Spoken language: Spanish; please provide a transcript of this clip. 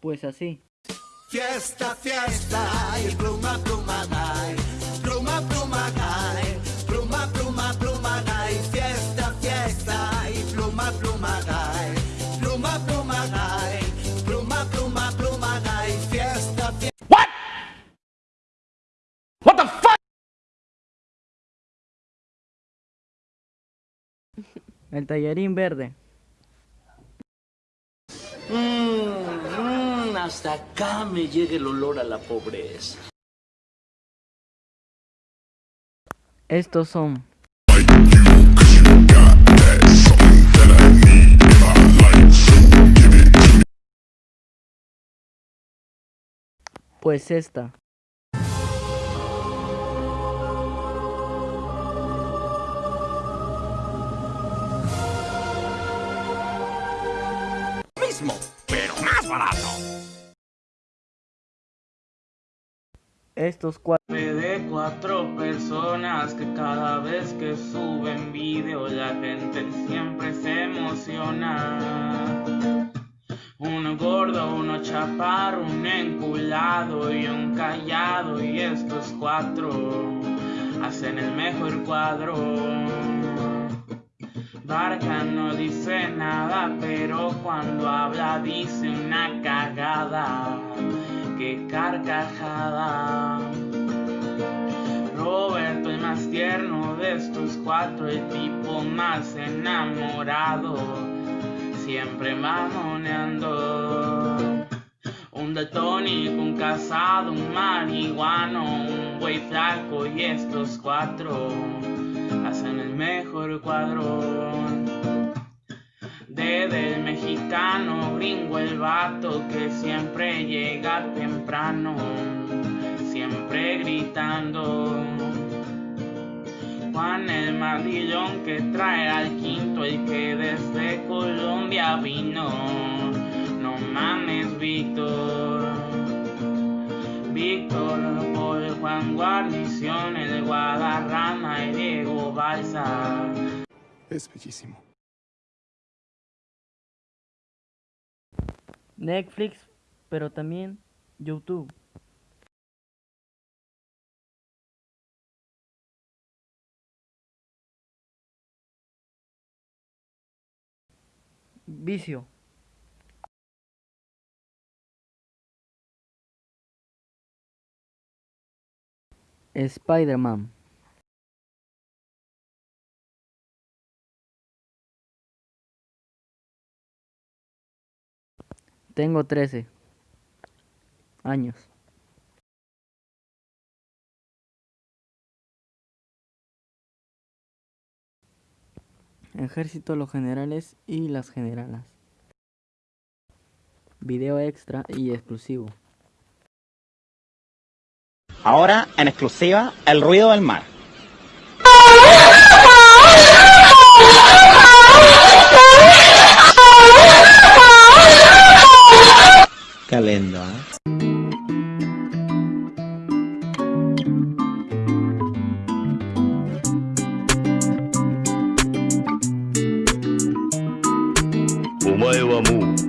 Pues así. Fiesta, fiesta, y pluma, pluma, ay. Pluma, pluma, ay. Pluma, pluma, pluma, ay. Fiesta, fiesta, y pluma, pluma, ay. Pluma, pluma, ay. Pluma, pluma, pluma, ay. Fiesta, fiesta. What? What the fuck? El tallarín verde. Hasta acá me llega el olor a la pobreza. Estos son. Pues esta. Mismo, pero más barato. Estos cuatro. de cuatro personas que cada vez que suben vídeo la gente siempre se emociona. Uno gordo, uno chaparro, un enculado y un callado y estos cuatro hacen el mejor cuadro. Barca no dice nada, pero cuando habla dice una cagada. Qué carcajada. Roberto el más tierno de estos cuatro, el tipo más enamorado, siempre mamoneando. Un daltónico, un casado, un marihuano, un güey flaco y estos cuatro hacen el mejor cuadro. Desde el mexicano, gringo el vato que siempre llega gritando. Juan el mandillón que trae al quinto, el que desde Colombia vino. No mames, Víctor. Víctor, Paul, Juan Guarnición, el Guadarrama y Diego Balsa. Es bellísimo. Netflix, pero también YouTube. Vicio. Spider-Man. Tengo 13 años. Ejército, los generales y las generalas. Video extra y exclusivo. Ahora, en exclusiva, el ruido del mar. Qué lindo, ¿eh? amor.